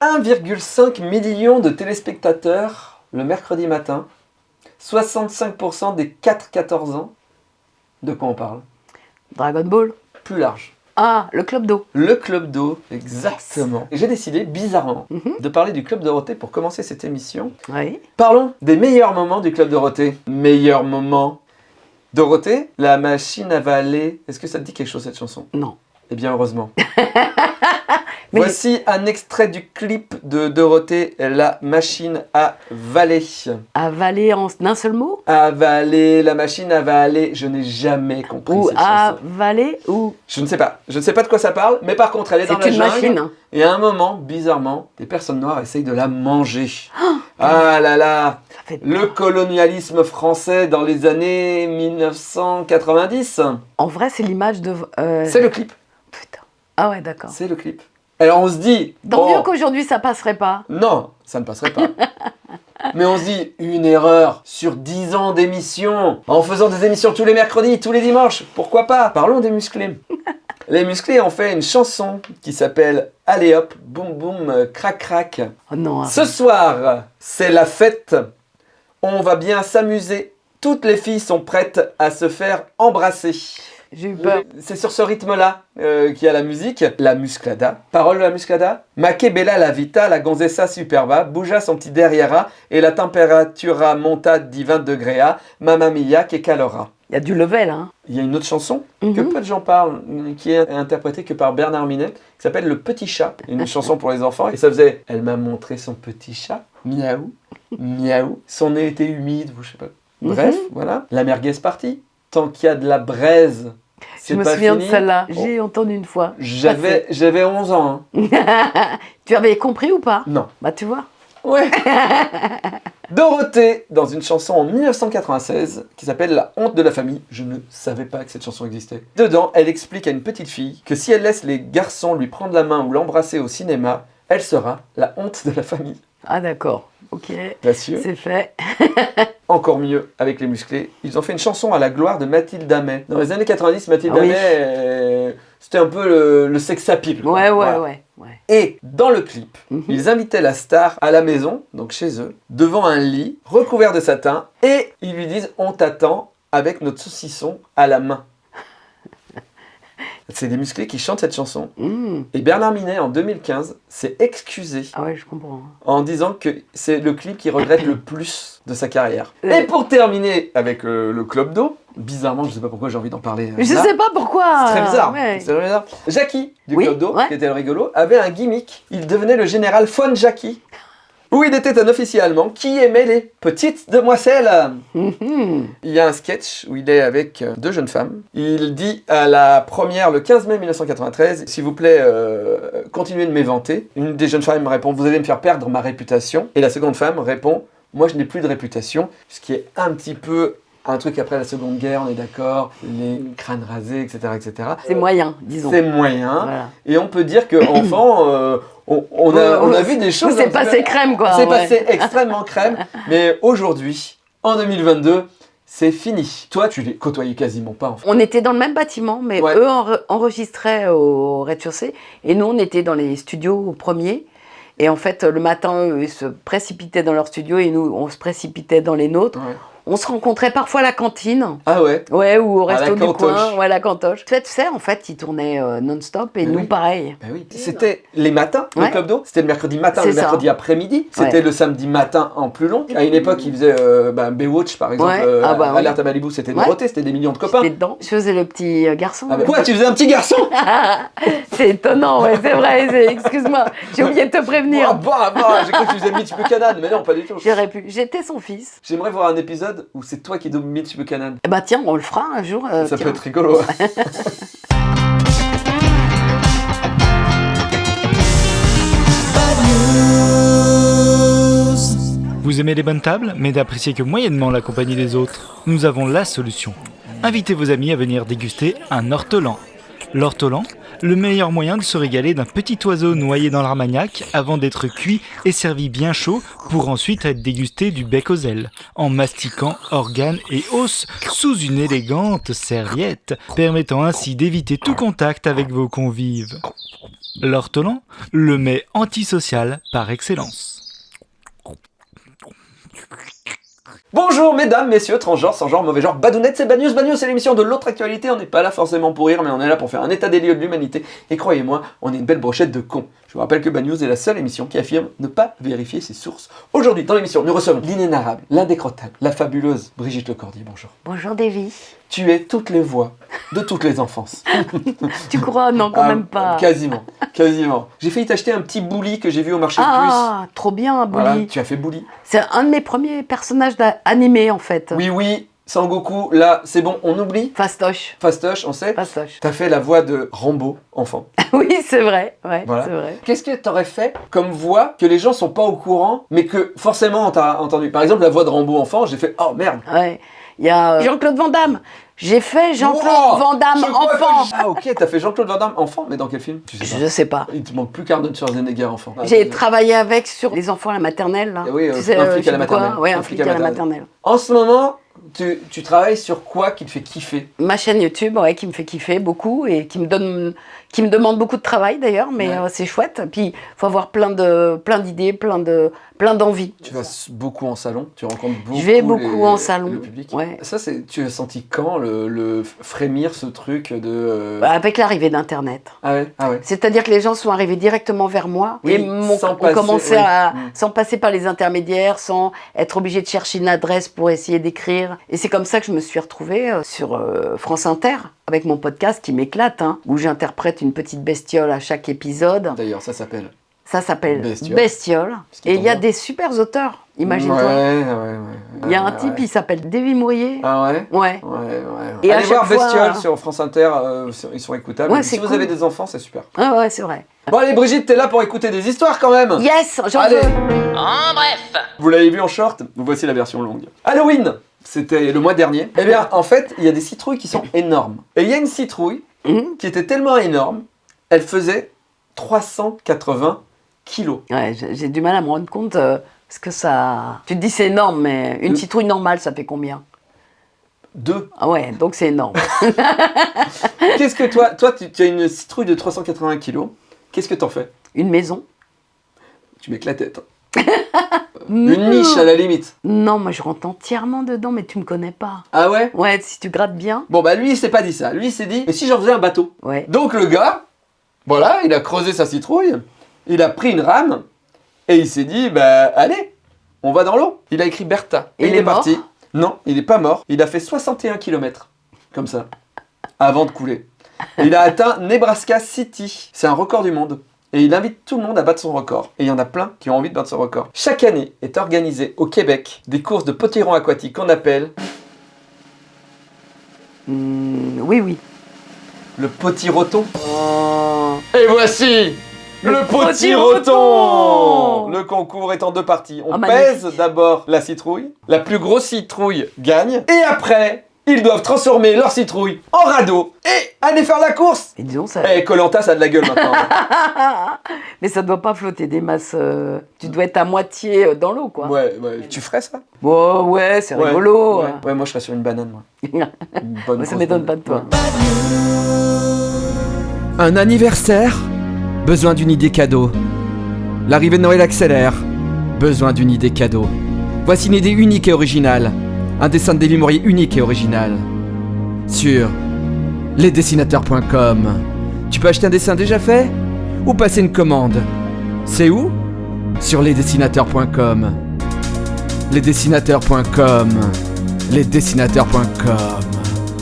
1,5 million de téléspectateurs le mercredi matin. 65% des 4-14 ans. De quoi on parle? Dragon Ball. Plus large. Ah, le Club d'eau. Le Club d'eau, exactement. J'ai décidé, bizarrement, Mhm. de parler du Club Dorothée pour commencer cette émission. Oui. Parlons des meilleurs moments du Club Dorothée. Meilleurs moments. Dorothée, la machine à valer. Est-ce que ça te dit quelque chose cette chanson? Non. Eh bien, heureusement. Mais- Voici un extrait du clip de Dorothée, la machine à valer. Avaler en un seul mot? Avaler, la machine à valer. Je n'ai jamais compris Ou cette avaler ou... Je ne sais pas. Je ne sais pas de quoi ça parle, mais par contre, elle est dans C'est la une jungle. machine. Et à un moment, bizarrement, des personnes noires essayent de la manger. Ah là là fait Le colonialisme français dans les années 1990. En vrai, c'est l'image de... euh, C'est le clip. Putain. Ah ouais, d'accord. C'est le clip. Alors on se dit... Tant bon, mieux qu'aujourd'hui, ça passerait pas. Non, ça ne passerait pas. Mais on se dit, une erreur sur 10 ans d'émissions, en faisant des émissions tous les mercredis, tous les dimanches, pourquoi pas? Parlons des musclés. Les musclés ont fait une chanson qui s'appelle Allez hop, boum boum, crac crac. Oh non. Ce soir, c'est la fête. On va bien s'amuser. Toutes les filles sont prêtes à se faire embrasser. J'ai eu peur. C'est sur ce rythme-là euh, qu'il y a la musique. La musclada. Parole de la musclada. Ma che bella la vita, la gonzessa superba, bougea son petit derrière et la temperatura monta di 20 degrés a, mamma mia che calora. Il y a du level, hein. Il y a une autre chanson que Mhm. peu de gens parlent, qui est interprétée que par Bernard Minet, qui s'appelle Le Petit Chat, une chanson pour les enfants. Et ça faisait « Elle m'a montré son petit chat, miaou, miaou, son nez était humide, ou je sais pas. » Bref, Mhm. voilà. La merguez partie. Tant qu'il y a de la braise, Je me souviens fini. de celle-là. Oh, J'ai entendu une fois. J'avais j'avais 11 ans. hein. tu avais compris ou pas? Non. Bah tu vois. Ouais. Dorothée, dans une chanson en 1996 qui s'appelle La honte de la famille. Je ne savais pas que cette chanson existait. Dedans, elle explique à une petite fille que si elle laisse les garçons lui prendre la main ou l'embrasser au cinéma, elle sera la honte de la famille. Ah d'accord. Ok. C'est fait. Encore mieux avec les musclés. Ils ont fait une chanson à la gloire de Mathilde Amet. Dans les années 90, Mathilde Ah oui. Amet, euh, c'était un peu le, le sex appeal. Ouais, ouais, Voilà. ouais. ouais. Et dans le clip, Mhm. Ils invitaient la star à la maison, donc chez eux, devant un lit recouvert de satin, et ils lui disent On t'attend avec notre saucisson à la main. C'est des musclés qui chantent cette chanson. Mmh. Et Bernard Minet, en 2015, s'est excusé Ah ouais, je comprends. en disant que c'est le clip qu'il regrette le plus de sa carrière. Et pour terminer avec euh, le club d'eau, bizarrement, je sais pas pourquoi j'ai envie d'en parler. euh, Je là. sais pas pourquoi. C'est très bizarre. Ouais. C'est très bizarre. Jackie du Oui, Club d'eau, ouais. qui était le rigolo, avait un gimmick. Il devenait le général von Jackie. Où il était un officier allemand qui aimait les petites demoiselles. Mhm. Il y a un sketch où il est avec euh, deux jeunes femmes. Il dit à la première, le 15 mai 1993, s'il vous plaît, euh, continuez de m'éventer. Une des jeunes femmes répond, vous allez me faire perdre ma réputation. Et la seconde femme répond, moi je n'ai plus de réputation. Ce qui est un petit peu un truc après la seconde guerre, on est d'accord, les crânes rasés, etc. etc. C'est moyen, disons. C'est moyen. Voilà. Et on peut dire que enfant, euh, on, on a, on a vu des choses. C'est passé peu- crème, quoi. C'est ouais. passé extrêmement crème. Mais aujourd'hui, en 2022, c'est fini. Toi, tu les côtoyais quasiment pas. En fait. On était dans le même bâtiment, mais Ouais. eux enre- enregistraient au rez-de-chaussée et nous, on était dans les studios au premier. Et en fait, le matin, eux, ils se précipitaient dans leur studio et nous, on se précipitait dans les nôtres. Ouais. On se rencontrait parfois à la cantine, Ah ouais. ouais, ou au resto du coin, ouais, à la cantoche. Tu sais, tu sais, en fait, ils tournaient euh, non-stop et nous, oui. pareil. Bah oui. C'était les matins, le club d'eau. C'était le mercredi matin, le mercredi après-midi. C'était Ouais. le samedi matin en plus long. À une époque, ils faisaient euh, bah, Baywatch, par exemple. Ouais. euh, Ah bah. Alerte à Malibu, c'était Ouais. Dorothée, c'était des millions de copains. Dedans. Je faisais le petit euh, garçon. Ah bah, quoi, tu faisais un petit garçon? C'est étonnant, ouais, c'est vrai. Excuse-moi, j'ai oublié de te Ah prévenir. bah, bah, J'ai cru que tu faisais Mitch Buchanan, mais non, pas du tout. J'aurais pu. J'étais son fils. J'aimerais voir un épisode où c'est toi qui Mitch Buchanan? Eh bah tiens, on le fera un jour. euh, Ça tiens. peut être rigolo. Vous aimez les bonnes tables, mais n'appréciez que moyennement la compagnie des autres Nous avons la solution. Invitez vos amis à venir déguster un ortolan. L'ortolan, le meilleur moyen de se régaler d'un petit oiseau noyé dans l'armagnac avant d'être cuit et servi bien chaud pour ensuite être dégusté du bec aux ailes, en mastiquant organes et os sous une élégante serviette, permettant ainsi d'éviter tout contact avec vos convives. L'ortolan, le mets antisocial par excellence. Bonjour mesdames, messieurs, transgenres, sans genre, mauvais genre, badounettes, c'est Bagnews, Bagnews c'est l'émission de l'autre actualité, on n'est pas là forcément pour rire, mais on est là pour faire un état des lieux de l'humanité, et croyez-moi, on est une belle brochette de cons. Je vous rappelle que Bagnews est la seule émission qui affirme ne pas vérifier ses sources. Aujourd'hui, dans l'émission, nous recevons l'inénarrable, l'indécrottable, la fabuleuse Brigitte Lecordier, bonjour. Bonjour Davy. Tu es toutes les voix de toutes les enfances. Tu crois? Non, quand Ah, même pas. Quasiment, quasiment. J'ai failli t'acheter un petit bouli que j'ai vu au marché de Ah, trop bien. Voilà, Bully. tu as fait bouli. C'est un de mes premiers personnages animés en fait. Oui, oui, Sangoku, là, c'est bon, on oublie. Fastoche. Fastoche, on sait. Fastoche. T'as fait la voix de Rambo, enfant. oui, c'est vrai. Ouais, Voilà. c'est vrai. Qu'est-ce que t'aurais fait comme voix que les gens sont pas au courant, mais que forcément on t'a entendu? Par exemple, la voix de Rambo enfant, j'ai fait Oh merde Ouais. Il y a euh, Jean-Claude Van Damme. J'ai fait Jean-Claude Wow Van Damme Je crois que enfant. Ah ok, t'as fait Jean-Claude Van Damme enfant, mais dans quel film? Tu sais Je sais pas. Il te manque plus qu'Arnold Schwarzenegger enfant. Ah, J'ai c'est- travaillé avec sur les enfants à la maternelle. Là. Ah oui, euh, Tu sais, un euh, flic à la maternelle. Ouais, Un un flic flic à à la la maternelle. En ce moment, tu, travailles sur quoi qui te fait kiffer? Ma chaîne YouTube, ouais, qui me fait kiffer beaucoup et qui me donne, qui me demande beaucoup de travail d'ailleurs, mais Ouais. euh, c'est chouette. Puis faut avoir plein de, plein d'idées, plein de, plein d'envies. Tu vas beaucoup en salon, tu rencontres beaucoup Je vais beaucoup les- en salon, le public. ouais. Ça, c'est, tu as senti quand le, le frémir ce truc de... euh, Bah, Avec l'arrivée d'Internet. Ah ouais, ah ouais. C'est-à-dire que les gens sont arrivés directement vers moi Oui, et m'ont sans ont passer- commencé oui. à, Mm. sans passer par les intermédiaires, sans être obligé de chercher une adresse pour essayer d'écrire. Et c'est comme ça que je me suis retrouvée euh, sur euh, France Inter avec mon podcast qui m'éclate, hein, où j'interprète une petite bestiole à chaque épisode. D'ailleurs, ça s'appelle... Ça s'appelle Bestiole. Et il y a bien. des super auteurs, imagine-toi. Ouais, ouais, ouais. Il y a un Ouais, type, ouais. il s'appelle Davy Mourier. Ah ouais? Ouais. Ouais, ouais. Et à Allez chaque voir fois- Bestiole sur France Inter, euh, ils sont écoutables. Ouais, si vous avez des enfants, c'est super. Ah ouais, c'est vrai. Bon allez Brigitte, t'es là pour écouter des histoires quand même Yes, j'en Allez. veux. En bref Vous l'avez vu en short? Voici la version longue. Halloween C'était le mois dernier. Eh bien, en fait, il y a des citrouilles qui sont énormes. Et il y a une citrouille Mhm. qui était tellement énorme, elle faisait 380 kilos. Ouais, j'ai du mal à me rendre compte euh, ce que ça. Tu te dis c'est énorme, mais une citrouille normale, ça fait combien? Deux. Ah ouais, donc c'est énorme. Qu'est-ce que toi, toi tu, tu as une citrouille de 380 kilos. Qu'est-ce que t'en fais? Une maison. Tu mets que la tête. Une niche à la limite. Non, moi je rentre entièrement dedans, mais tu me connais pas. Ah ouais? Ouais, si tu grattes bien. Bon bah lui il s'est pas dit ça. Lui il s'est dit mais si j'en faisais un bateau. Ouais. Donc le gars, voilà, il a creusé sa citrouille, il a pris une rame et il s'est dit bah allez, on va dans l'eau. Il a écrit Bertha et Il il, est est, parti. Non, il n'est pas mort. Il a fait 61 km comme ça avant de couler. Il a atteint Nebraska City. C'est un record du monde. Et il invite tout le monde à battre son record. Et il y en a plein qui ont envie de battre son record. Chaque année est organisé au Québec des courses de potiron aquatique qu'on appelle Hmm, oui, oui. le potiroton. Oh. Et voici le, Le potiroton Le concours est en deux parties. On Ah, pèse d'abord la citrouille. La plus grosse citrouille gagne. Et après, ils doivent transformer leur citrouille en radeau et aller faire la course. Et disons ça. Eh, Colanta, ça a de la gueule maintenant. mais ça doit pas flotter des masses. euh, Tu dois être à moitié euh, dans l'eau, quoi. ouais, ouais. Tu ferais ça? Bon, ouais, c'est Ouais, rigolo. Ouais. Ouais, moi je serais sur une banane, moi. Une bonne ça m'étonne pas banane. de toi. Un anniversaire? Besoin d'une idée cadeau. L'arrivée de Noël accélère. Besoin d'une idée cadeau. Voici une idée unique et originale. Un dessin de Davy Mourier unique et original. Sur lesdessinateurs.com. Tu peux acheter un dessin déjà fait Ou passer une commande C'est où Sur lesdessinateurs.com. Lesdessinateurs.com. Lesdessinateurs.com.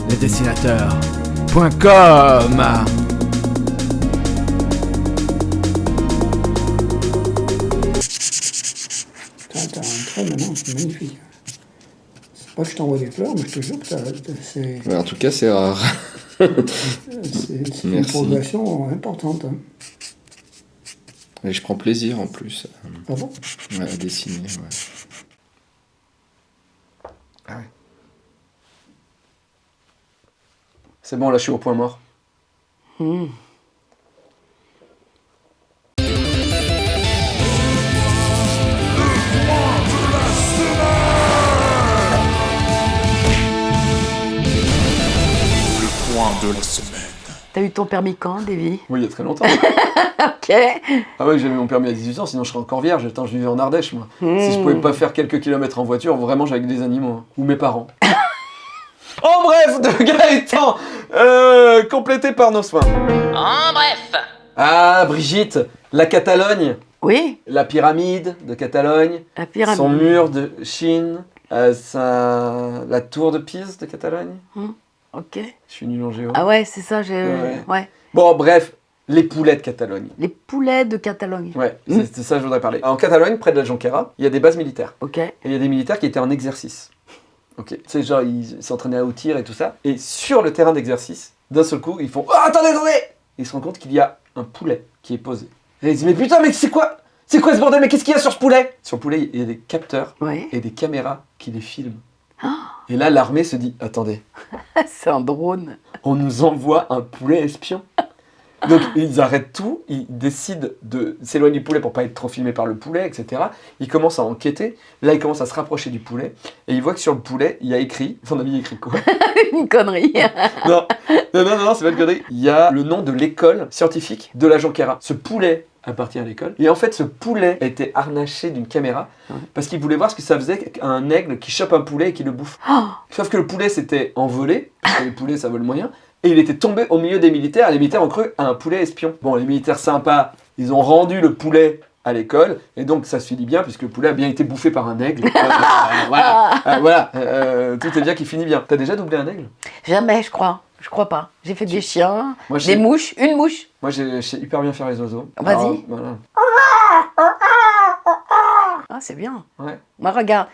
Lesdessinateurs.com. Magnifique. Que je t'envoie des fleurs, mais je te jure que c'est Ouais, en tout cas, c'est rare. c'est- c'est une progression importante. hein. Et je prends plaisir en plus Ah bon? ouais, à dessiner. ouais. C'est bon, là je suis au point mort. Hmm. T'as eu ton permis quand, Davy? Oui, il y a très longtemps. Ok. ah ouais, j'avais mon permis à 18 ans, sinon je serais encore vierge. Attends, je vivais en Ardèche, moi. Si je pouvais pas faire quelques kilomètres en voiture, vraiment, j'avais que des animaux. hein. Ou mes parents. en bref, de Gaëtan euh, Complété par nos soins. En bref, Ah, Brigitte, la Catalogne, Oui, la pyramide de Catalogne, la pyramide. son mur de Chine, euh, sa- la tour de Pise de Catalogne. Ok. Je suis nul en géo. Ah ouais, c'est ça, j'ai... Ouais. Ouais. Bon, bref, les poulets de Catalogne. Les poulets de Catalogne. Ouais, Mm. c'est c'est ça que je voudrais parler. En Catalogne, près de la Jonquera, il y a des bases militaires. Ok. Et il y a des militaires qui étaient en exercice. Ok. Sais, genre, ils s'entraînaient au tir et tout ça. Et sur le terrain d'exercice, d'un seul coup, ils font Oh, attendez, attendez Ils se rendent compte qu'il y a un poulet qui est posé. Et ils disent Mais putain, mais c'est quoi C'est quoi ce bordel? Mais qu'est-ce qu'il y a sur ce poulet? Sur le poulet, il y a des capteurs Ouais. et des caméras qui les filment. Et là, l'armée se dit Attendez, c'est un drone. on nous envoie un poulet espion. Donc ils arrêtent tout, ils décident de s'éloigner du poulet pour pas être trop filmés par le poulet, etc. Ils commencent à enquêter. Là, ils commencent à se rapprocher du poulet et ils voient que sur le poulet, il y a écrit. Son ami écrit quoi? Une connerie. Non, non, non, non, c'est pas une connerie. Il y a le nom de l'école scientifique de la Jonquera. Ce poulet appartient à l'école. Et en fait, ce poulet a été harnaché d'une caméra parce qu'ils voulaient voir ce que ça faisait qu'un aigle qui chope un poulet et qui le bouffe. Sauf que le poulet s'était envolé, parce que les poulets ça vole moyen, et il était tombé au milieu des militaires, et les militaires ont cru à un poulet espion. Bon, les militaires sympas, ils ont rendu le poulet à l'école, et donc ça se finit bien, puisque le poulet a bien été bouffé par un aigle. Euh, voilà, Euh, voilà. Euh, tout est bien qui finit bien. T'as déjà doublé un aigle? Jamais, je crois. Je crois pas. J'ai fait des chiens, Moi, des mouches, une mouche. moi, j'ai- je sais hyper bien faire les oiseaux. Vas-y. Voilà. Ah, c'est bien. Ouais. Moi, regarde.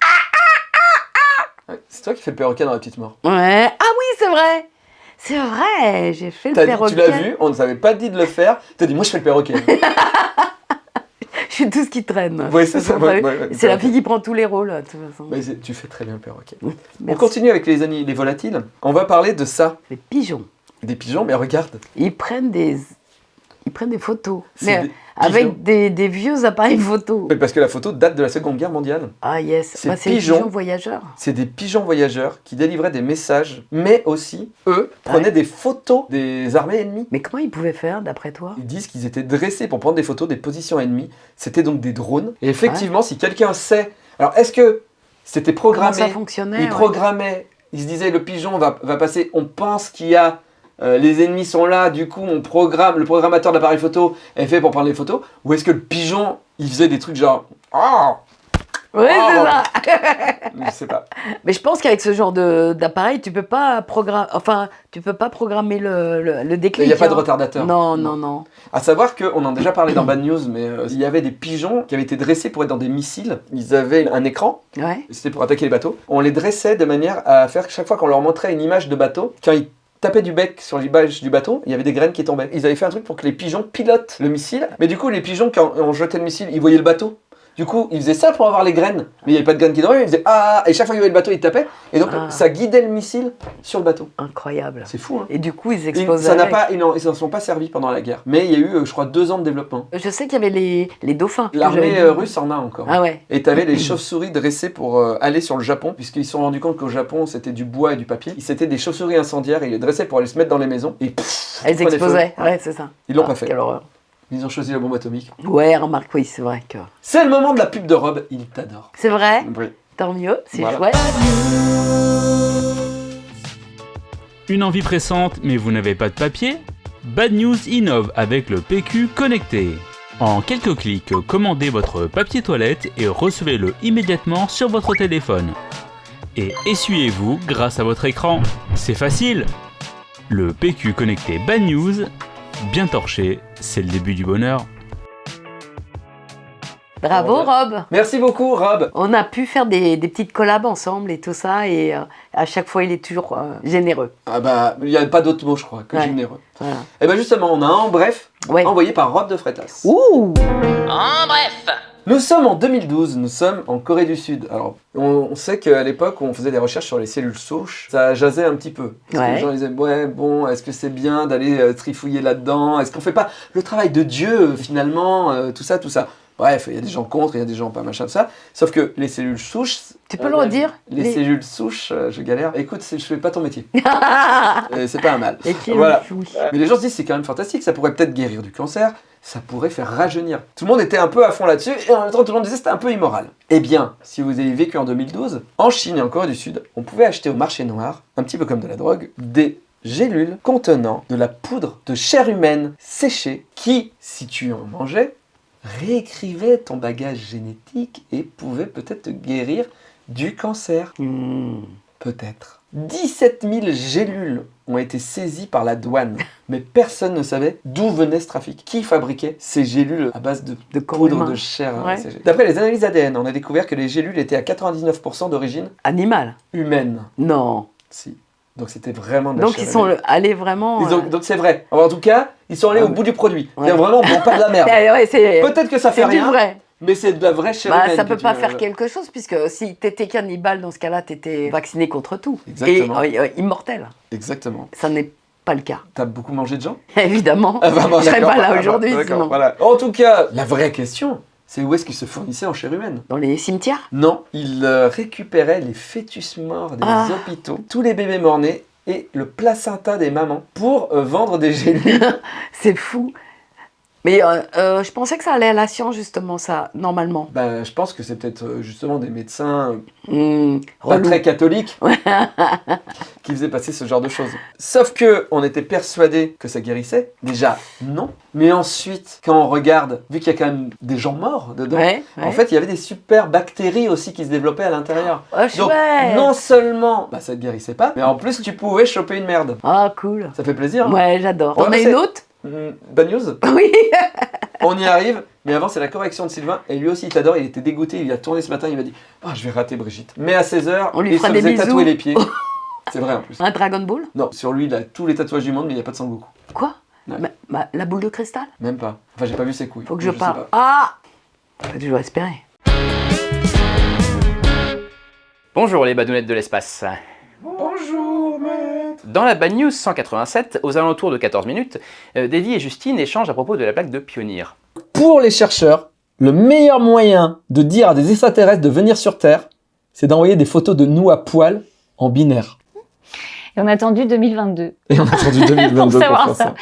Ouais. C'est toi qui fais le perroquet dans la petite mort. Ouais. Ah oui, c'est vrai. C'est vrai. J'ai fait le perroquet. tu l'as vu, on ne s'avait pas dit de le faire. T'as dit, moi je fais le perroquet. Je suis tout ce qui traîne. Ouais, c'est ça, Vous savez. ouais, ouais, ouais, c'est la fille qui prend tous les rôles, de toute façon. Mais tu fais très bien le perroquet. On continue avec les, les volatiles. On va parler de ça. Les pigeons. Des pigeons, mais regarde. Ils prennent des, ils prennent des photos. Mais des. Avec des, des vieux appareils photo. Mais parce que la photo date de la Seconde Guerre mondiale. Ah yes. Ces Bah, c'est les pigeons. voyageurs. C'est des pigeons voyageurs qui délivraient des messages, mais aussi, eux, prenaient Ouais. des photos des armées ennemies. Mais comment ils pouvaient faire, d'après toi? Ils disent qu'ils étaient dressés pour prendre des photos des positions ennemies. C'était donc des drones. Et effectivement, si quelqu'un sait... Alors, est-ce que c'était Comment programmé? ça fonctionnait Ils ouais. programmaient, ils se disaient le pigeon va, va passer, on pense qu'il y a, euh, les ennemis sont là, du coup on programme, le programmateur de l'appareil photo est fait pour prendre les photos, ou est-ce que le pigeon, il faisait des trucs genre, ah, Ouais, c'est Oh. ça. je sais pas. Mais je pense qu'avec ce genre d'appareil, tu peux pas programmer. Enfin, tu peux pas programmer le, le, le déclic. Il n'y a pas de hein. retardateur. Non, non, non. À savoir qu'on en a déjà parlé dans Bad News, mais euh, il y avait des pigeons qui avaient été dressés pour être dans des missiles. Ils avaient un écran, Ouais. c'était pour attaquer les bateaux. On les dressait de manière à faire que chaque fois qu'on leur montrait une image de bateau, quand ils tapaient du bec sur l'image du bateau, il y avait des graines qui tombaient. Ils avaient fait un truc pour que les pigeons pilotent le missile, mais du coup les pigeons quand on jetait le missile, ils voyaient le bateau. Du coup, ils faisaient ça pour avoir les graines, mais il n'y avait pas de graines qui tombaient, ils faisaient ah et chaque fois qu'il y avait le bateau, ils tapaient et donc Ah. ça guidait le missile sur le bateau. Incroyable. C'est fou hein. Et du coup, ils Et explosaient. ça n'a pas, ils n'en sont pas servis pendant la guerre. Mais il y a eu, euh, je crois, deux ans de développement. Je sais qu'il y avait les, les dauphins. L'armée euh, russe en a encore. Ah ouais. Et t'avais les chauves-souris dressées pour euh, aller sur le Japon, puisqu'ils se sont rendus compte qu'au Japon c'était du bois et du papier. C'était des chauves-souris incendiaires et ils les dressaient pour aller se mettre dans les maisons. Et pff, Elles explosaient. Ouais, c'est ça. Ils l'ont Ah, pas fait. Quelle horreur. Ils ont choisi la bombe atomique. Ouais, remarque, oui, c'est vrai que. C'est le moment de la pub de Rob. Il t'adore. C'est vrai, Oui. tant mieux, c'est Voilà. chouette. Une envie pressante mais vous n'avez pas de papier Bad News innove avec le PQ connecté. En quelques clics, commandez votre papier toilette et recevez-le immédiatement sur votre téléphone. Et essuyez-vous grâce à votre écran. C'est facile Le PQ connecté Bad News, bien torché, c'est le début du bonheur. Bravo, Rob. Merci beaucoup, Rob. On a pu faire des, des petites collabs ensemble et tout ça, et euh, à chaque fois, il est toujours euh, généreux. Ah bah, il n'y a pas d'autre mot, je crois, que Ouais. généreux. Voilà. Et bah justement, on a un en bref, Ouais. envoyé par Rob de Freitas. Ouh en bref, Nous sommes en 2012, nous sommes en Corée du Sud. Alors, on, on sait qu'à l'époque on faisait des recherches sur les cellules souches, ça jasait un petit peu. Parce que Ouais. les gens disaient, ouais, bon, est-ce que c'est bien d'aller euh, trifouiller là-dedans? Est-ce qu'on fait pas le travail de Dieu, euh, finalement euh, Tout ça, tout ça? Bref, il y a des gens contre, il y a des gens pas machin de ça. Sauf que les cellules souches. Tu peux le redire? Les, Les- cellules souches, je galère. Écoute, je fais pas ton métier. C'est pas un mal. Et qui Voilà. Mais les gens se disent c'est quand même fantastique, ça pourrait peut-être guérir du cancer, ça pourrait faire rajeunir. Tout le monde était un peu à fond là-dessus et en même temps tout le monde disait c'était un peu immoral. Eh bien, si vous avez vécu en 2012, en Chine et en Corée du Sud, on pouvait acheter au marché noir, un petit peu comme de la drogue, des gélules contenant de la poudre de chair humaine séchée qui, si tu en mangeais, réécrivait ton bagage génétique et pouvait peut-être te guérir du cancer. Hmm. Peut-être. 17 000 gélules ont été saisies par la douane, mais personne ne savait d'où venait ce trafic. Qui fabriquait ces gélules à base de, poudre de chair Ouais. séchée D'après les analyses ADN, on a découvert que les gélules étaient à 99% d'origine Animal. humaine. Non. Si. Donc c'était vraiment de la Donc chair ils sont allés vraiment. Ils ont- euh, Donc c'est vrai. Alors, en tout cas, ils sont allés Ah, au bout du produit. ouais. Vraiment, bon, pas de la merde. eh Peut-être que ça fait c'est du rien, vrai. Mais c'est de la vraie chair Bah, humaine. ça que peut tu pas veux- faire quelque chose puisque si t'étais cannibale dans ce cas-là, t'étais vacciné contre tout. Exactement. Et euh, immortel. Exactement. Ça n'est pas le cas. T'as beaucoup mangé de gens? Évidemment. Ah bah, bon, je serais pas là Ah bah, aujourd'hui d'accord, sinon. voilà. En tout cas, la vraie question, c'est où est-ce qu'ils se fournissaient en chair humaine? Dans les cimetières? Non, ils euh, récupéraient les fœtus morts des Ah. hôpitaux, tous les bébés morts-nés et le placenta des mamans pour euh, vendre des gélules. C'est fou. Mais euh, euh, je pensais que ça allait à la science justement, ça, normalement. bah, je pense que c'est peut-être euh, justement des médecins pas très catholiques qui faisaient passer ce genre de choses. Sauf que on était persuadé que ça guérissait. Déjà, non. Mais ensuite, quand on regarde, vu qu'il y a quand même des gens morts dedans, Ouais, ouais. en fait, il y avait des super bactéries aussi qui se développaient à l'intérieur. Oh, Donc, non seulement bah, ça te guérissait pas, mais en plus, tu pouvais choper une merde. Ah, cool. Ça fait plaisir. hein Ouais, j'adore. On a une autre Mm, Bad news Oui. On y arrive, mais avant c'est la correction de Sylvain, et lui aussi il t'adore, il était dégoûté, il a tourné ce matin, il m'a dit « Ah, je vais rater Brigitte ». Mais à 16h, On lui il fera se des faisait bisous. tatouer les pieds. C'est vrai en plus. Un Dragon Ball? Non, sur lui il a tous les tatouages du monde, mais il n'y a pas de Sangoku. Quoi? Ouais. La boule de cristal? Même pas. Enfin, j'ai pas vu ses couilles. Faut que je parle. Ah Faut toujours espérer. Bonjour les badounettes de l'espace. Bonjour, Dans la Bad News 187, aux alentours de 14 minutes, euh, Davy et Justine échangent à propos de la plaque de Pionnier. Pour les chercheurs, le meilleur moyen de dire à des extraterrestres de venir sur Terre, c'est d'envoyer des photos de nous à poil en binaire. Et on a attendu 2022. Et on a attendu 2022 pour, savoir ça.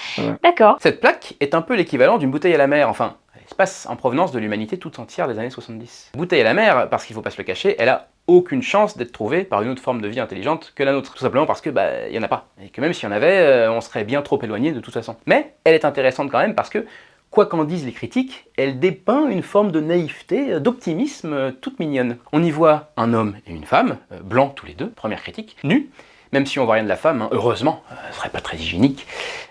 D'accord. Cette plaque est un peu l'équivalent d'une bouteille à la mer, enfin, à l'espace en provenance de l'humanité toute entière des années 70. Bouteille à la mer, parce qu'il faut pas se le cacher, elle a aucune chance d'être trouvée par une autre forme de vie intelligente que la nôtre. Tout simplement parce que, bah, il y en a pas. Et que même s'il y en avait, euh, on serait bien trop éloigné de toute façon. Mais elle est intéressante quand même parce que, quoi qu'en disent les critiques, elle dépeint une forme de naïveté, euh, d'optimisme euh, toute mignonne. On y voit un homme et une femme, blancs tous les deux, première critique, nus, même si on voit rien de la femme, hein, heureusement, euh, ce serait pas très hygiénique,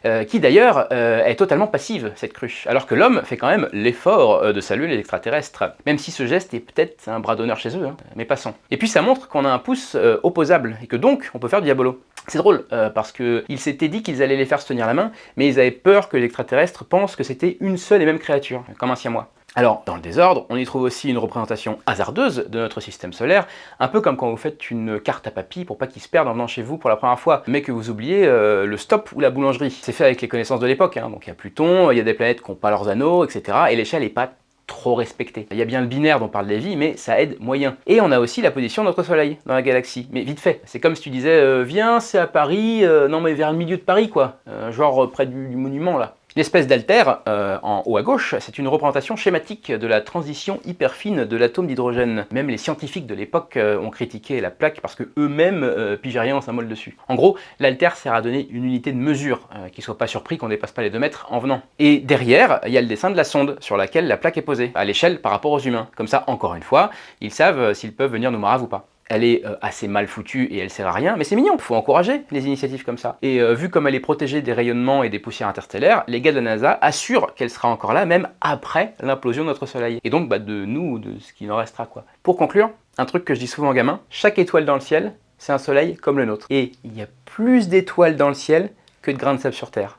euh, qui d'ailleurs euh, est totalement passive, cette cruche, alors que l'homme fait quand même l'effort de saluer les extraterrestres, même si ce geste est peut-être un bras d'honneur chez eux, hein, mais passons. Et puis ça montre qu'on a un pouce opposable, et que donc on peut faire du diabolo. C'est drôle, parce qu'ils s'étaient dit qu'ils allaient les faire se tenir la main, mais ils avaient peur que les extraterrestres pensent que c'était une seule et même créature, comme un siamois. Alors, dans le désordre, on y trouve aussi une représentation hasardeuse de notre système solaire, un peu comme quand vous faites une carte à papy pour pas qu'il se perde en venant chez vous pour la première fois, mais que vous oubliez euh, le stop ou la boulangerie. C'est fait avec les connaissances de l'époque, hein. donc il y a Pluton, il y a des planètes qui n'ont pas leurs anneaux, etc. Et l'échelle n'est pas trop respectée. Il y a bien le binaire dont parle Lévy, mais ça aide moyen. Et on a aussi la position de notre Soleil dans la galaxie, mais vite fait. C'est comme si tu disais, euh, viens, c'est à Paris, euh, non mais vers le milieu de Paris quoi, genre près du monument là. L'espèce d'altère, euh, en haut à gauche, c'est une représentation schématique de la transition hyper fine de l'atome d'hydrogène. Même les scientifiques de l'époque euh, ont critiqué la plaque parce que eux-mêmes euh, symbole dessus. En gros, l'altère sert à donner une unité de mesure, euh, qu'ils soient pas surpris qu'on dépasse pas les 2 mètres en venant. Et derrière, il y a le dessin de la sonde sur laquelle la plaque est posée, à l'échelle par rapport aux humains. Comme ça, encore une fois, ils savent euh, s'ils peuvent venir nous marave ou pas. Elle est euh, assez mal foutue et elle sert à rien, mais c'est mignon, faut encourager les initiatives comme ça. Et euh, vu comme elle est protégée des rayonnements et des poussières interstellaires, les gars de la NASA assurent qu'elle sera encore là même après l'implosion de notre Soleil. Et donc bah, de nous, de ce qu'il en restera quoi. Pour conclure, un truc que je dis souvent aux gamins, chaque étoile dans le ciel, c'est un soleil comme le nôtre. Et il y a plus d'étoiles dans le ciel que de grains de sable sur Terre.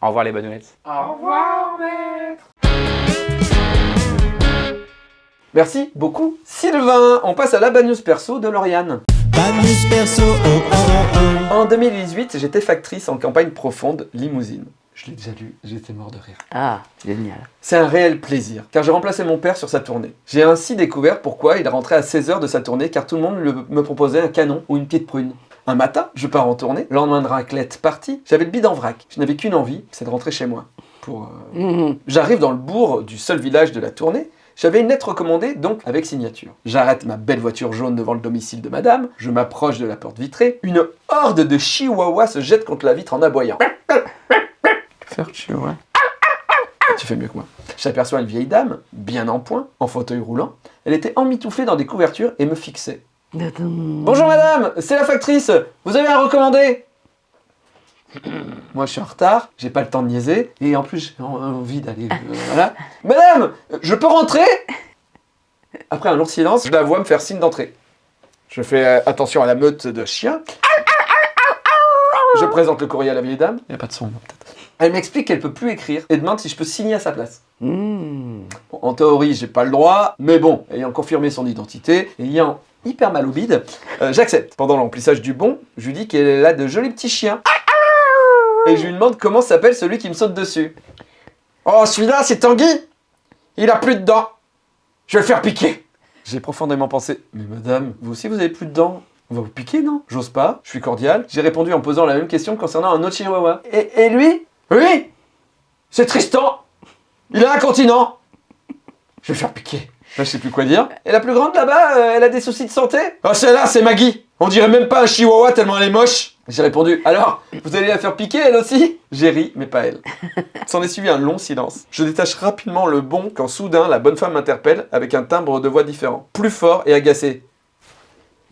Au revoir les badounettes. Au revoir, maître Merci beaucoup, Sylvain. On passe à la bad news perso de Lauriane. En 2018, j'étais factrice en campagne profonde limousine. Je l'ai déjà lu, j'étais mort de rire. Ah, génial. C'est un réel plaisir, car j'ai remplacé mon père sur sa tournée. J'ai ainsi découvert pourquoi il rentrait à 16h de sa tournée, car tout le monde le- me proposait un canon ou une petite prune. Un matin, je pars en tournée, lendemain de raclette partie, j'avais le bide en vrac. Je n'avais qu'une envie, c'est de rentrer chez moi. Pour, euh, Mhm. J'arrive dans le bourg du seul village de la tournée. J'avais une lettre recommandée, donc avec signature. J'arrête ma belle voiture jaune devant le domicile de madame, je m'approche de la porte vitrée, une horde de chihuahuas se jette contre la vitre en aboyant. Faire chihuahua. Tu fais mieux que moi. J'aperçois une vieille dame, bien en point, en fauteuil roulant. Elle était emmitouflée dans des couvertures et me fixait. Bonjour madame, c'est la factrice, vous avez un recommandé Moi je suis en retard, j'ai pas le temps de niaiser, et en plus j'ai en- envie d'aller... euh, voilà. Madame, je peux rentrer? Après un long silence, je la vois me faire signe d'entrée. Je fais euh, attention à la meute de chiens. Je présente le courrier à la vieille dame. Il n'y a pas de son, peut-être. Elle m'explique qu'elle peut plus écrire et demande si je peux signer à sa place. Hmm. Bon, en théorie, j'ai pas le droit, mais bon, ayant confirmé son identité, ayant hyper mal au bide, euh, j'accepte. Pendant l'emplissage du bon, je lui dis qu'elle a de jolis petits chiens. Et je lui demande comment s'appelle celui qui me saute dessus. Oh, celui-là, c'est Tanguy. Il a plus de dents. Je vais le faire piquer. J'ai profondément pensé, mais madame, vous aussi vous avez plus de dents. On va vous piquer, non? J'ose pas, je suis cordial. J'ai répondu en posant la même question concernant un autre chihuahua. Et, et lui? Oui! C'est Tristan. Il a un continent. Je vais le faire piquer. Je sais plus quoi dire. Et la plus grande là-bas, euh, elle a des soucis de santé? Oh, celle-là, c'est Maggie On dirait même pas un chihuahua tellement elle est moche J'ai répondu, alors, vous allez la faire piquer elle aussi? J'ai ri, mais pas elle. S'en est suivi un long silence. Je détache rapidement le bon quand soudain la bonne femme m'interpelle avec un timbre de voix différent, plus fort et agacé.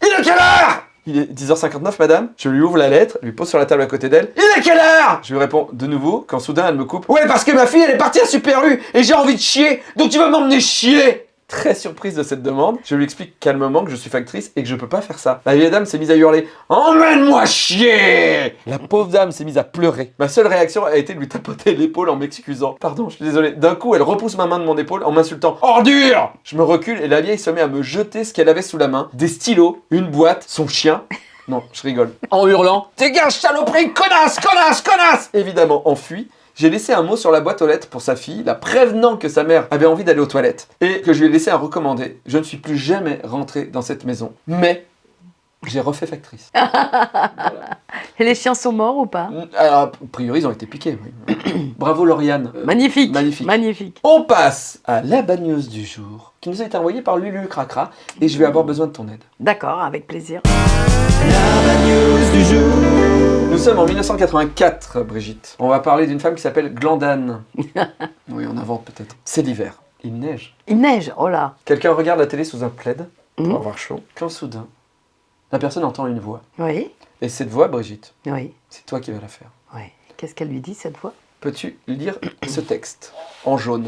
Il est quelle heure? Il est 10h59, madame. Je lui ouvre la lettre, lui pose sur la table à côté d'elle. Il est quelle heure? Je lui réponds de nouveau quand soudain elle me coupe. Ouais, parce que ma fille elle est partie à Super U et j'ai envie de chier, donc tu vas m'emmener chier Très surprise de cette demande, je lui explique calmement que je suis factrice et que je peux pas faire ça. La vieille dame s'est mise à hurler Emmène-moi chier La pauvre dame s'est mise à pleurer. Ma seule réaction a été de lui tapoter l'épaule en m'excusant. Pardon, je suis désolé. D'un coup, elle repousse ma main de mon épaule en m'insultant Ordure Je me recule et la vieille se met à me jeter ce qu'elle avait sous la main des stylos, une boîte, son chien. Non, je rigole. En hurlant Dégage, saloperie, connasse, connasse, connasse Évidemment, enfui. J'ai laissé un mot sur la boîte aux lettres pour sa fille, la prévenant que sa mère avait envie d'aller aux toilettes et que je lui ai laissé un recommandé. Je ne suis plus jamais rentré dans cette maison. Mais j'ai refait factrice. Et les chiens sont morts ou pas? Alors, a priori, ils ont été piqués. oui. Bravo Lauriane. Euh, Magnifique. Magnifique. Magnifique. On passe à la bad news du jour, qui nous a été envoyée par Lulu Cracra, et je vais avoir besoin de ton aide. D'accord, avec plaisir. Nous sommes en 1984, Brigitte. On va parler d'une femme qui s'appelle Glandane. oui, on invente peut-être. C'est l'hiver. Il neige. Il neige, oh là. Quelqu'un regarde la télé sous un plaid pour Mhm. avoir chaud. Quand soudain, la personne entend une voix. Oui, Et cette voix, Brigitte, oui, c'est toi qui vas la faire. oui. Qu'est-ce qu'elle lui dit cette fois Peux-tu lire ce texte en jaune?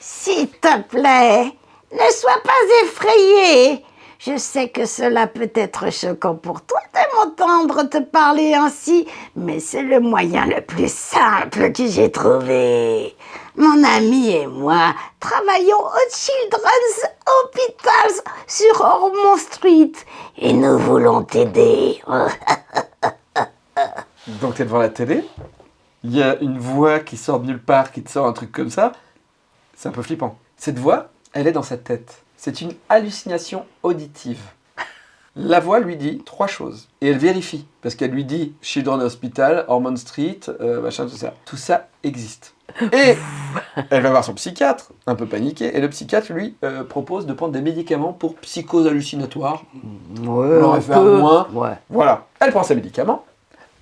S'il te plaît, ne sois pas effrayé. Je sais que cela peut être choquant pour toi de m'entendre te parler ainsi, mais c'est le moyen le plus simple que j'ai trouvé. Mon ami et moi travaillons au Children's Hospitals sur Ormond Street et nous voulons t'aider. Donc t'es devant la télé, il y a une voix qui sort de nulle part, qui te sort un truc comme ça? C'est un peu flippant. Cette voix, elle est dans sa tête. C'est une hallucination auditive. La voix lui dit trois choses. Et elle vérifie. Parce qu'elle lui dit Children Hospital, Ormond Street, euh, machin, tout ça. Tout ça existe. Et elle va voir son psychiatre, un peu paniqué. Et le psychiatre lui euh, propose de prendre des médicaments pour psychose hallucinatoire. Ouais, On aurait un fait un peu. moins. Ouais. Voilà. Elle prend ses médicaments.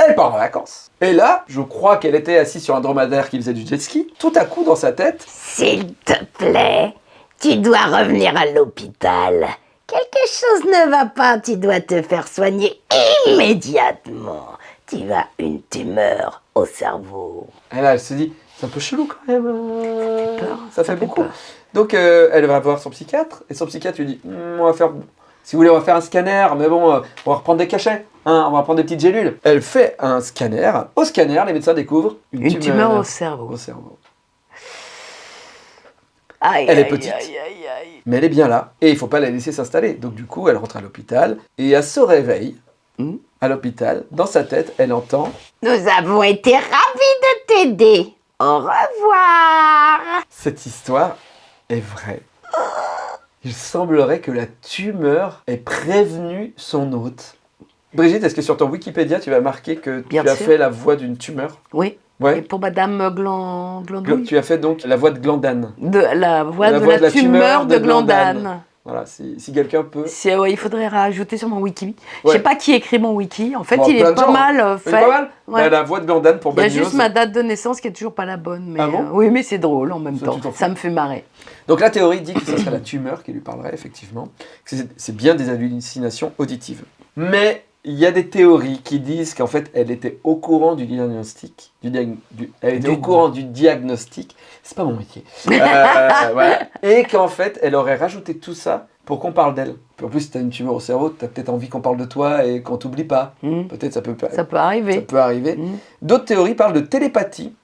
Elle part en vacances. Et là, je crois qu'elle était assise sur un dromadaire qui faisait du jet ski. Tout à coup, dans sa tête, S'il te plaît, tu dois revenir à l'hôpital. Quelque chose ne va pas, tu dois te faire soigner immédiatement. Tu as une tumeur au cerveau. Et là, elle se dit, c'est un peu chelou quand même. euh, peur, Ça, fait beaucoup. Donc, euh, elle va voir son psychiatre, et son psychiatre lui dit, Hmm, on va faire, si vous voulez, on va faire un scanner, mais bon, euh, on va reprendre des cachets, hein, on va prendre des petites gélules. Elle fait un scanner. Au scanner, les médecins découvrent une, Une tumeur au cerveau. Au cerveau. Aïe, Elle est petite. aïe, aïe, aïe. Mais elle est bien là, et il faut pas la laisser s'installer. Donc, du coup, elle rentre à l'hôpital, et elle se réveille Hmm. à l'hôpital, dans sa tête, elle entend Nous avons été ravis de t'aider. Au revoir. Cette histoire est vraie. Il semblerait que la tumeur ait prévenu son hôte. Brigitte, est-ce que sur ton Wikipédia, tu vas marquer que Bien tu as sûr. fait la voix d'une tumeur? Oui. Ouais. Et pour Madame Gland... Gl- Glandouille Tu as fait donc la voix de Glandane. de la voix La de voix la, de la tumeur de Glandane. Glandane. Voilà, si, si quelqu'un peut. C'est- ouais, il faudrait rajouter sur mon wiki. Je Ouais. sais pas qui écrit mon wiki. En fait, Bon, il est pas gens, mal euh, hein. Il fait. est pas mal Ouais. Bah, La voix de Glandane pour Il y a juste ma date de naissance qui est toujours pas la bonne. Mais Ah bon euh, oui, mais c'est drôle en même Ça, temps. Ça me fait marrer. Donc la théorie dit que ce serait la tumeur qui lui parlerait, effectivement. C'est bien des hallucinations auditives. Mais il y a des théories qui disent qu'en fait, elle était au courant du diagnostic. Du diag- du- elle était Du- au courant du diagnostic. C'est pas mon métier. Euh, voilà. Et qu'en fait, elle aurait rajouté tout ça pour qu'on parle d'elle. En plus, si tu as une tumeur au cerveau, tu as peut-être envie qu'on parle de toi et qu'on t'oublie pas. Hmm. Peut-être ça peut, Ça peut arriver. ça peut arriver. Hmm. D'autres théories parlent de télépathie,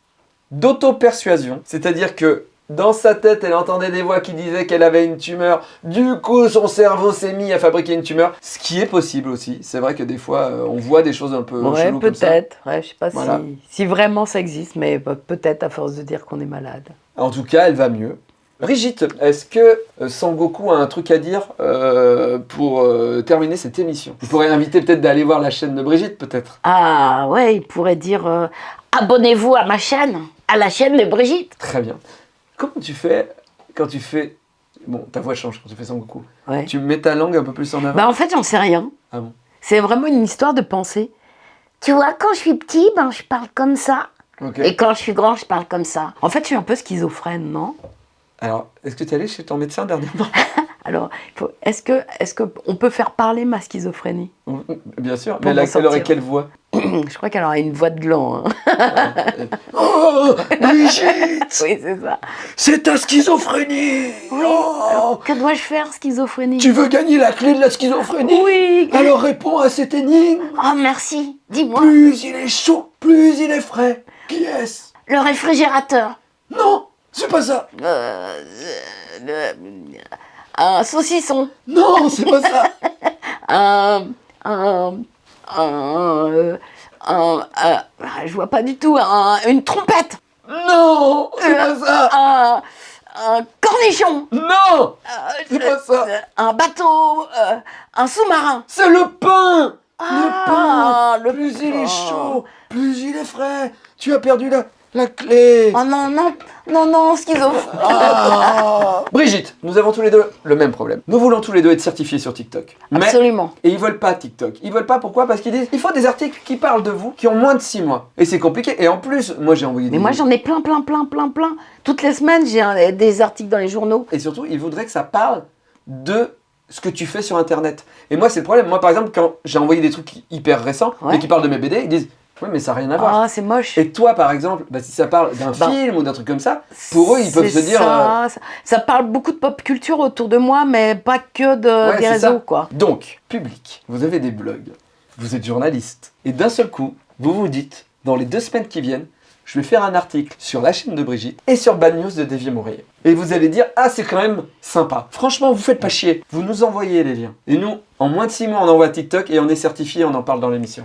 d'auto-persuasion, c'est-à-dire que dans sa tête, elle entendait des voix qui disaient qu'elle avait une tumeur. Du coup, son cerveau s'est mis à fabriquer une tumeur, ce qui est possible aussi. C'est vrai que des fois, euh, on voit des choses un peu Ouais, cheloues comme ça. peut-être. Ouais, je sais pas Voilà. si, si vraiment ça existe, mais bah, peut-être à force de dire qu'on est malade. En tout cas, elle va mieux. Brigitte, est-ce que euh, Sangoku a un truc à dire euh, pour euh, terminer cette émission? Vous pourrez inviter peut-être d'aller voir la chaîne de Brigitte, peut-être. Ah ouais, il pourrait dire euh, abonnez-vous à ma chaîne, à la chaîne de Brigitte. Très bien. Comment tu fais quand tu fais... Bon, ta voix change quand tu fais Sangoku. Ouais. Tu mets ta langue un peu plus en avant Bah en fait, j'en sais rien. Ah bon C'est vraiment une histoire de pensée. Tu vois, quand je suis petit, ben je parle comme ça. Ok. Et quand je suis grand, je parle comme ça. En fait, je suis un peu schizophrène, non? Alors, est-ce que tu es allé chez ton médecin dernièrement? Alors, est-ce que, est-ce que on peut faire parler ma schizophrénie? Bien sûr, mais elle, a- m'en elle aurait sortir. quelle voix? Je crois qu'elle aura une voix de gland. hein. Oh, Brigitte oui, c'est ça. C'est ta schizophrénie Oui. Oh, que dois-je faire, schizophrénie? Tu veux gagner la clé de la schizophrénie? Oui. Alors réponds à cette énigme Oh merci, dis-moi. Plus il est chaud, plus il est frais. Qui est-ce? Le réfrigérateur. Non, c'est pas ça. Euh, euh, un saucisson. Non, c'est pas ça. Un, un, un, euh, un, euh, je vois pas du tout. Un- une trompette. Non, c'est pas ça. Un, un cornichon. Non, Euh, c'est pas ça. euh, Un bateau. euh, un sous-marin. C'est le pain. Ah, le pain. le plus il est chaud, plus il est frais. Tu as perdu la, la clé. Oh non, non, non, non, schizophrène. Ah. Brigitte, nous avons tous les deux le même problème. Nous voulons tous les deux être certifiés sur TikTok. Mais Absolument. et ils veulent pas TikTok. Ils veulent pas pourquoi? Parce qu'ils disent il faut des articles qui parlent de vous qui ont moins de 6 mois. Et c'est compliqué. Et en plus, moi j'ai envoyé Mais des moi j'en ai plein, plein, plein, plein, plein. Toutes les semaines, j'ai des articles dans les journaux. Et surtout, ils voudraient que ça parle de ce que tu fais sur internet. Et moi c'est le problème. Moi par exemple, quand j'ai envoyé des trucs hyper récents Ouais. et qui parlent de mes BD, ils disent oui mais ça n'a rien à voir. Ah, c'est moche. Et toi par exemple, bah, si ça parle d'un Bah, film ou d'un truc comme ça, pour eux ils peuvent se dire... euh, Ça, parle beaucoup de pop culture autour de moi, mais pas que de, Ouais, des réseaux, ça. quoi. Donc, public, vous avez des blogs, vous êtes journaliste, et d'un seul coup, vous vous dites, dans les deux semaines qui viennent, je vais faire un article sur la chaîne de Brigitte et sur Bad News de Dévier Mourier. Et vous allez dire, ah c'est quand même sympa. Franchement, vous faites pas chier. Vous nous envoyez les liens. Et nous, en moins de 6 mois, on envoie TikTok et on est certifié, on en parle dans l'émission.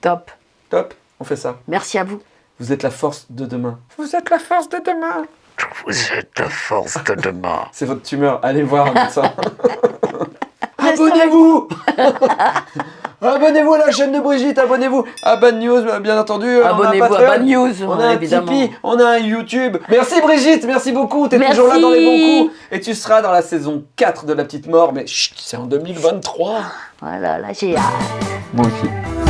Top. Top, on fait ça. Merci à vous. Vous êtes la force de demain. Vous êtes la force de demain. Vous êtes la force de demain. C'est votre tumeur, allez voir un médecin. Abonnez-vous Abonnez-vous à la chaîne de Brigitte, abonnez-vous à Bad News, bien entendu. Abonnez-vous à Bad News, On a un évidemment. Tipeee, on a un YouTube. Merci Brigitte, merci beaucoup. T'es toujours là dans les bons coups. Et tu seras dans la saison 4 de La Petite Mort, mais chut, c'est en 2023. Voilà, là j'ai hâte. Moi aussi.